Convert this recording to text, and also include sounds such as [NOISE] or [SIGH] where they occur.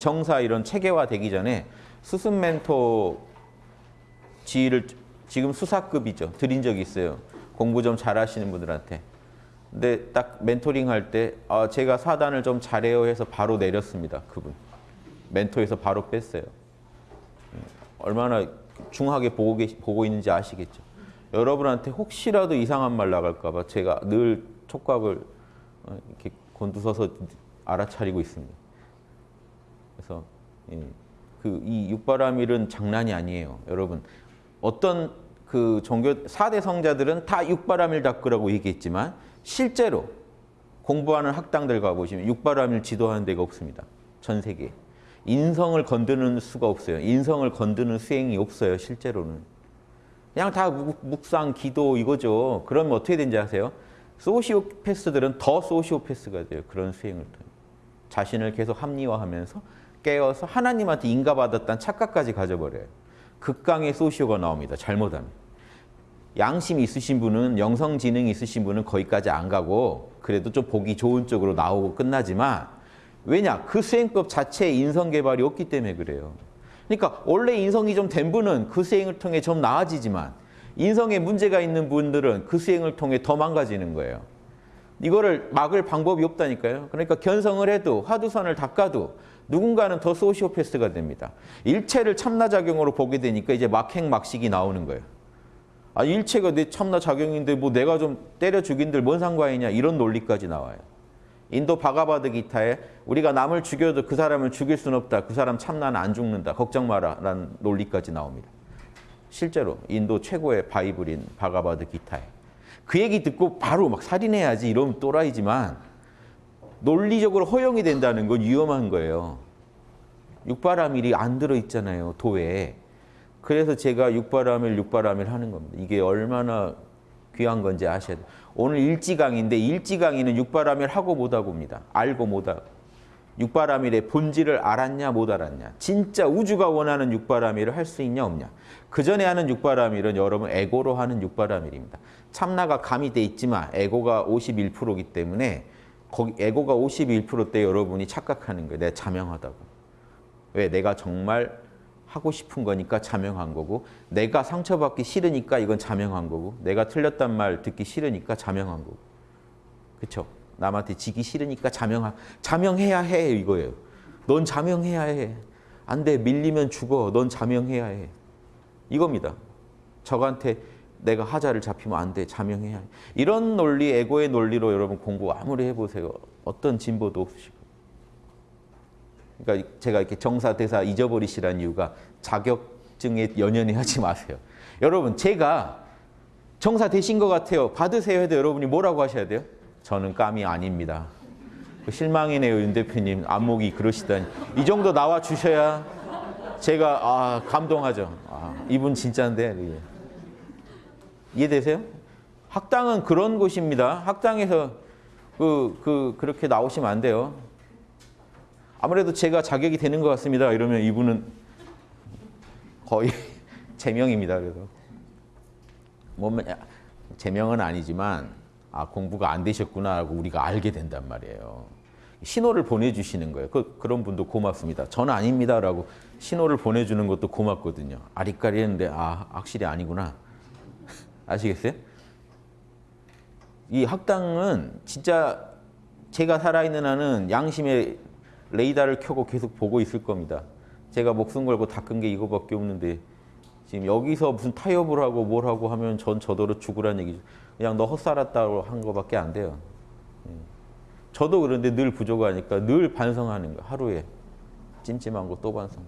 정사 이런 체계화되기 전에 수습 멘토 지위를 지금 수사급이죠. 드린 적이 있어요. 공부 좀 잘하시는 분들한테. 근데 딱 멘토링 할 때 아, 제가 사단을 좀 잘해요 해서 바로 내렸습니다. 그분. 멘토에서 바로 뺐어요. 음, 얼마나 중하게 보고, 계시, 보고 있는지 아시겠죠. 여러분한테 혹시라도 이상한 말 나갈까 봐 제가 늘 촉각을 어, 이렇게 곤두서서 알아차리고 있습니다. 그래서 예, 그이 육바라밀은 장난이 아니에요. 여러분 어떤 그 종교 4대 성자들은 다 육바라밀 닦으라고 얘기했지만 실제로 공부하는 학당들 가보시면 육바라밀 지도하는 데가 없습니다. 전 세계에. 인성을 건드는 수가 없어요. 인성을 건드는 수행이 없어요. 실제로는. 그냥 다 묵상, 기도 이거죠. 그러면 어떻게 되는지 아세요? 소시오패스들은 더 소시오패스가 돼요. 그런 수행을 통해. 자신을 계속 합리화하면서 깨어서 하나님한테 인가받았다는 착각까지 가져버려요. 극강의 소시오가 나옵니다. 잘못하면. 양심이 있으신 분은 영성지능이 있으신 분은 거기까지 안 가고 그래도 좀 보기 좋은 쪽으로 나오고 끝나지만 왜냐? 그 수행법 자체에 인성개발이 없기 때문에 그래요. 그러니까 원래 인성이 좀 된 분은 그 수행을 통해 좀 나아지지만 인성에 문제가 있는 분들은 그 수행을 통해 더 망가지는 거예요. 이거를 막을 방법이 없다니까요. 그러니까 견성을 해도 화두선을 닦아도 누군가는 더 소시오패스가 됩니다. 일체를 참나작용으로 보게 되니까 이제 막행막식이 나오는 거예요. 아 일체가 내 참나작용인데 뭐 내가 좀 때려 죽인들 뭔 상관이냐 이런 논리까지 나와요. 인도 바가바드 기타에 우리가 남을 죽여도 그 사람을 죽일 수는 없다. 그 사람 참나는 안 죽는다. 걱정 마라. 라는 논리까지 나옵니다. 실제로 인도 최고의 바이블인 바가바드 기타에. 그 얘기 듣고 바로 막 살인해야지 이러면 또라이지만 논리적으로 허용이 된다는 건 위험한 거예요. 육바라밀이 안 들어있잖아요. 도에. 그래서 제가 육바라밀, 육바라밀 하는 겁니다. 이게 얼마나 귀한 건지 아셔야 돼요. 오늘 일지강인데 일지강의는 육바라밀 하고 못하고입니다. 알고 못하고. 육바라밀의 본질을 알았냐 못 알았냐. 진짜 우주가 원하는 육바라밀을 할 수 있냐 없냐. 그 전에 하는 육바라밀은 여러분 에고로 하는 육바라밀입니다. 참나가 가미돼 있지만 에고가 51%이기 때문에 거기 에고가 51%때 여러분이 착각하는 거예요. 내가 자명하다고. 왜? 내가 정말 하고 싶은 거니까 자명한 거고 내가 상처받기 싫으니까 이건 자명한 거고 내가 틀렸단 말 듣기 싫으니까 자명한 거고 그렇죠? 남한테 지기 싫으니까 자명하, 자명해야 해 이거예요. 넌 자명해야 해. 안 돼. 밀리면 죽어. 넌 자명해야 해. 이겁니다. 적한테 내가 하자를 잡히면 안 돼. 자명해야 해. 이런 논리, 에고의 논리로 여러분 공부 아무리 해보세요. 어떤 진보도 없으시고. 그러니까 제가 이렇게 정사 대사 잊어버리시라는 이유가 자격증에 연연해 하지 마세요. 여러분 제가 정사 되신 것 같아요. 받으세요 해도 여러분이 뭐라고 하셔야 돼요? 저는 감이 아닙니다. 실망이네요, 윤 대표님. 안목이 그러시다니. 이 정도 나와 주셔야 제가 아, 감동하죠. 아, 이분 진짜인데. 이해되세요? 학당은 그런 곳입니다. 학당에서 그, 그, 그렇게 나오시면 안 돼요. 아무래도 제가 자격이 되는 것 같습니다. 이러면 이분은 거의 [LAUGHS] 제명입니다. 그래서 뭐 제명은 아니지만 아 공부가 안 되셨구나 하고 우리가 알게 된단 말이에요. 신호를 보내주시는 거예요. 그, 그런 분도 고맙습니다. 저는 아닙니다라고 신호를 보내주는 것도 고맙거든요. 아리까리 했는데 아 확실히 아니구나. 아시겠어요? 이 학당은 진짜 제가 살아있는 한은 양심의 레이더를 켜고 계속 보고 있을 겁니다. 제가 목숨 걸고 닦은 게 이거밖에 없는데 지금 여기서 무슨 타협을 하고 뭘 하고 하면 전 저더러 죽으란 얘기죠. 그냥 너 헛살았다고 한 거밖에 안 돼요. 예. 저도 그런데 늘 부족하니까 늘 반성하는 거 하루에 찜찜한 거 또 반성.